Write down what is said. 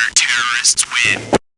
Counter-terrorists win.